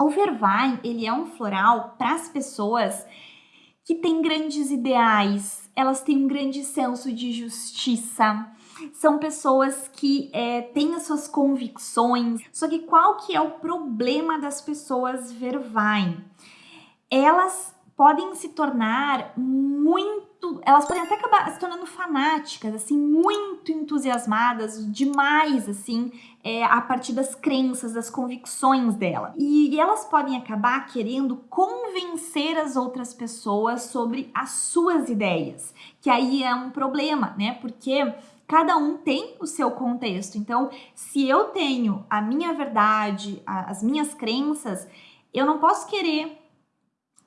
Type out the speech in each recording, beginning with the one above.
O Vervain, ele é um floral para as pessoas que têm grandes ideais, elas têm um grande senso de justiça, são pessoas que é, têm as suas convicções. Só que qual que é o problema das pessoas Vervain? Elas podem se tornar muito, elas podem até acabar se tornando fanáticas, assim, muito entusiasmadas, demais, assim, é, a partir das crenças, das convicções dela. E, e elas podem acabar querendo convencer as outras pessoas sobre as suas ideias, que aí é um problema, né? Porque cada um tem o seu contexto. Então, se eu tenho a minha verdade, as minhas crenças, eu não posso querer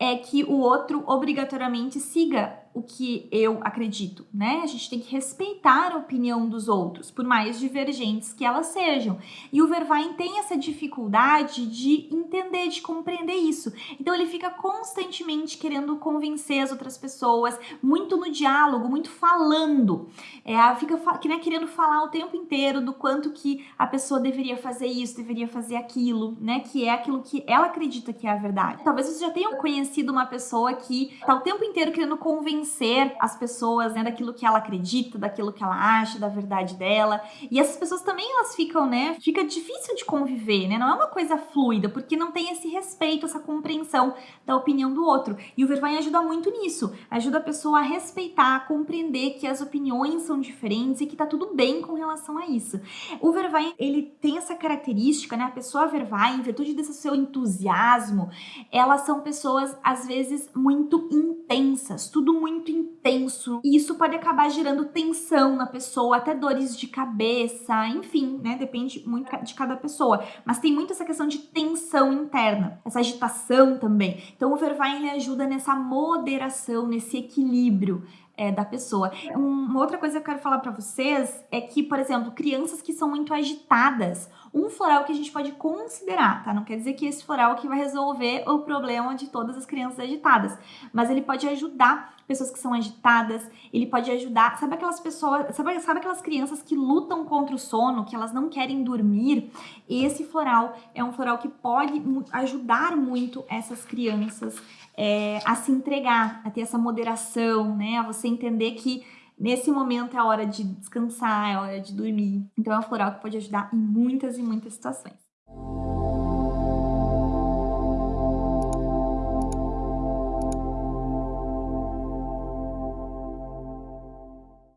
é que o outro obrigatoriamente siga o que eu acredito, né? A gente tem que respeitar a opinião dos outros, por mais divergentes que elas sejam. E o Vervain tem essa dificuldade de entender, de compreender isso. Então ele fica constantemente querendo convencer as outras pessoas, muito no diálogo, muito falando. É, fica que, né, querendo falar o tempo inteiro do quanto que a pessoa deveria fazer isso, deveria fazer aquilo, né? Que é aquilo que ela acredita que é a verdade. Talvez você já tenha conhecido uma pessoa que tá o tempo inteiro querendo convencer as pessoas né, daquilo que ela acredita, daquilo que ela acha, da verdade dela. E essas pessoas também elas ficam, né? Fica difícil de conviver, né? Não é uma coisa fluida, porque não tem esse respeito, essa compreensão da opinião do outro. E o Vervain ajuda muito nisso. Ajuda a pessoa a respeitar, a compreender que as opiniões são diferentes e que tá tudo bem com relação a isso. O Vervain, ele tem essa característica, né? A pessoa Vervain, em virtude desse seu entusiasmo, elas são pessoas, às vezes, muito intensas, tudo muito intenso e isso pode acabar gerando tensão na pessoa, até dores de cabeça, enfim, né? Depende muito de cada pessoa. Mas tem muito essa questão de tensão interna, essa agitação também. Então o Vervain ele ajuda nessa moderação, nesse equilíbrio é, da pessoa. Uma outra coisa que eu quero falar para vocês é que, por exemplo, crianças que são muito agitadas, um floral que a gente pode considerar, tá? Não quer dizer que esse floral que vai resolver o problema de todas as crianças agitadas, mas ele pode ajudar pessoas que são agitadas, ele pode ajudar, sabe aquelas pessoas, sabe, sabe aquelas crianças que lutam contra o sono, que elas não querem dormir? Esse floral é um floral que pode ajudar muito essas crianças é, a se entregar, a ter essa moderação, né? A você entender que nesse momento é hora de descansar, é hora de dormir. Então é um floral que pode ajudar em muitas e muitas situações.